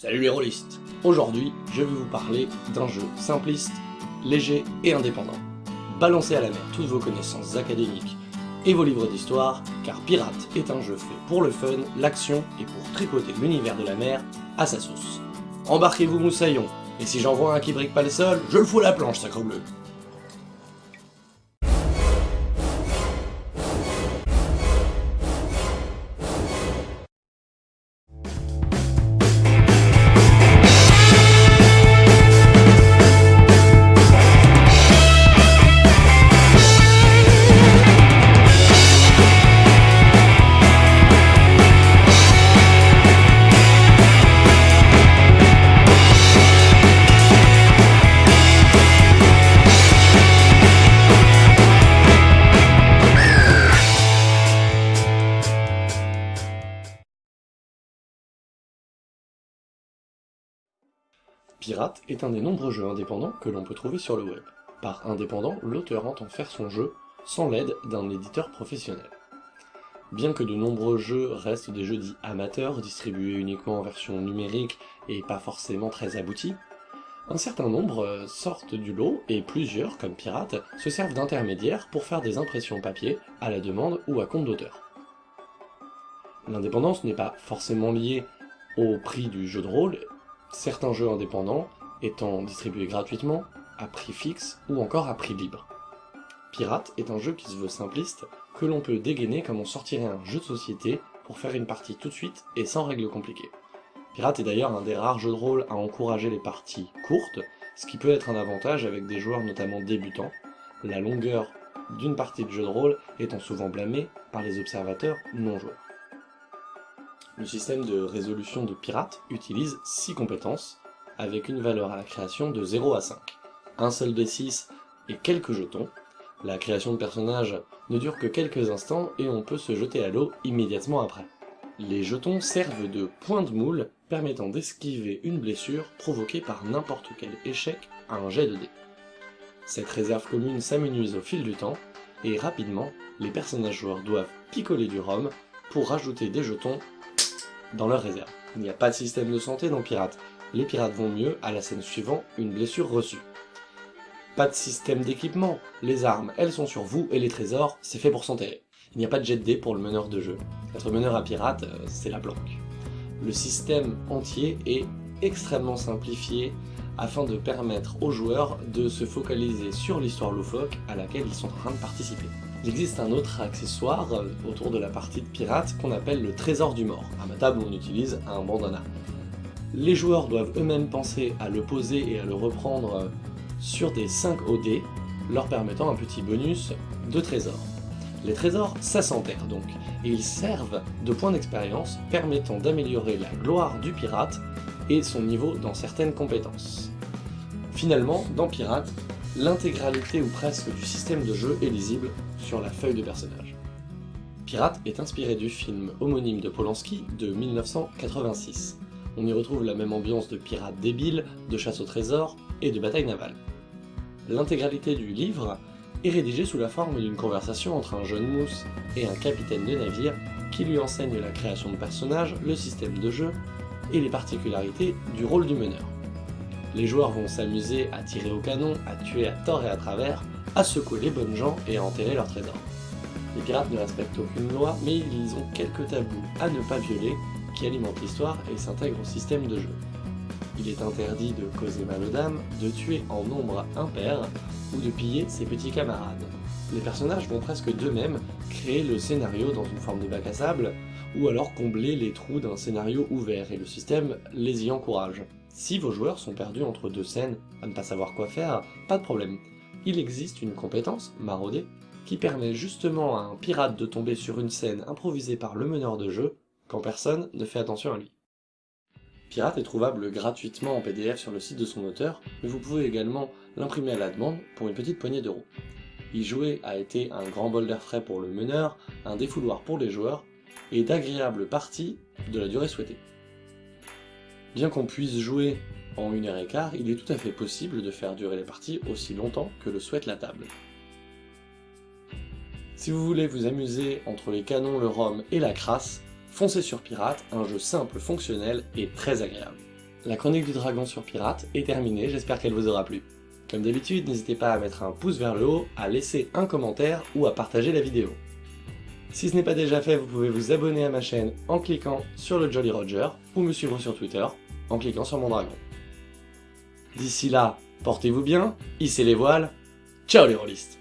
Salut les rôlistes Aujourd'hui, je vais vous parler d'un jeu simpliste, léger et indépendant. Balancez à la mer toutes vos connaissances académiques et vos livres d'histoire, car Pirate est un jeu fait pour le fun, l'action et pour tripoter l'univers de la mer à sa sauce. Embarquez-vous moussaillon, et si j'en vois un qui brique pas le sol, je le fous la planche, sacre bleu Pirate est un des nombreux jeux indépendants que l'on peut trouver sur le web. Par indépendant, l'auteur entend faire son jeu sans l'aide d'un éditeur professionnel. Bien que de nombreux jeux restent des jeux dits amateurs, distribués uniquement en version numérique et pas forcément très aboutis, un certain nombre sortent du lot et plusieurs, comme Pirate, se servent d'intermédiaires pour faire des impressions papier à la demande ou à compte d'auteur. L'indépendance n'est pas forcément liée au prix du jeu de rôle, certains jeux indépendants étant distribués gratuitement, à prix fixe ou encore à prix libre. Pirate est un jeu qui se veut simpliste, que l'on peut dégainer comme on sortirait un jeu de société pour faire une partie tout de suite et sans règles compliquées. Pirate est d'ailleurs un des rares jeux de rôle à encourager les parties courtes, ce qui peut être un avantage avec des joueurs notamment débutants, la longueur d'une partie de jeu de rôle étant souvent blâmée par les observateurs non-joueurs. Le système de résolution de Pirate utilise 6 compétences, avec une valeur à la création de 0 à 5. Un seul D6 et quelques jetons. La création de personnages ne dure que quelques instants et on peut se jeter à l'eau immédiatement après. Les jetons servent de point de moule permettant d'esquiver une blessure provoquée par n'importe quel échec à un jet de dés. Cette réserve commune s'amenuise au fil du temps, et rapidement, les personnages joueurs doivent picoler du rhum pour rajouter des jetons dans leur réserve. Il n'y a pas de système de santé dans Pirate. Les pirates vont mieux à la scène suivante, une blessure reçue. Pas de système d'équipement, les armes, elles sont sur vous, et les trésors, c'est fait pour s'enterrer. Il n'y a pas de jet de dés pour le meneur de jeu. Être meneur à pirate, euh, c'est la planque. Le système entier est extrêmement simplifié afin de permettre aux joueurs de se focaliser sur l'histoire loufoque à laquelle ils sont en train de participer. Il existe un autre accessoire euh, autour de la partie de pirate qu'on appelle le trésor du mort. À ma table, on utilise un bandana. Les joueurs doivent eux-mêmes penser à le poser et à le reprendre euh, sur des 5 OD, leur permettant un petit bonus de trésor. Les trésors, ça s'enterre donc, et ils servent de points d'expérience permettant d'améliorer la gloire du pirate et son niveau dans certaines compétences. Finalement, dans Pirate, l'intégralité ou presque du système de jeu est lisible sur la feuille de personnage. Pirate est inspiré du film homonyme de Polanski de 1986. On y retrouve la même ambiance de pirates débiles, de chasse au trésor et de bataille navale. L'intégralité du livre est rédigée sous la forme d'une conversation entre un jeune mousse et un capitaine de navire qui lui enseigne la création de personnages, le système de jeu et les particularités du rôle du meneur. Les joueurs vont s'amuser à tirer au canon, à tuer à tort et à travers, à secouer les bonnes gens et à enterrer leurs trésors. Les pirates ne respectent aucune loi, mais ils ont quelques tabous à ne pas violer qui alimentent l'histoire et s'intègrent au système de jeu. Il est interdit de causer mal aux dames, de tuer en nombre impair ou de piller ses petits camarades. Les personnages vont presque d'eux-mêmes créer le scénario dans une forme de bac à sable, ou alors combler les trous d'un scénario ouvert, et le système les y encourage. Si vos joueurs sont perdus entre deux scènes, à ne pas savoir quoi faire, pas de problème. Il existe une compétence, marauder, qui permet justement à un pirate de tomber sur une scène improvisée par le meneur de jeu, quand personne ne fait attention à lui. Pirate est trouvable gratuitement en PDF sur le site de son auteur, mais vous pouvez également l'imprimer à la demande pour une petite poignée d'euros. Y jouer a été un grand bol d'air frais pour le meneur, un défouloir pour les joueurs, et d'agréables parties de la durée souhaitée. Bien qu'on puisse jouer en une heure et quart, il est tout à fait possible de faire durer les parties aussi longtemps que le souhaite la table. Si vous voulez vous amuser entre les canons, le rhum et la crasse, foncez sur Pirate, un jeu simple, fonctionnel et très agréable. la chronique du dragon sur Pirate est terminée, j'espère qu'elle vous aura plu. Comme d'habitude, n'hésitez pas à mettre un pouce vers le haut, à laisser un commentaire ou à partager la vidéo. Si ce n'est pas déjà fait, vous pouvez vous abonner à ma chaîne en cliquant sur le Jolly Roger ou me suivre sur Twitter en cliquant sur mon dragon. D'ici là, portez-vous bien, hissez les voiles, ciao les rôlistes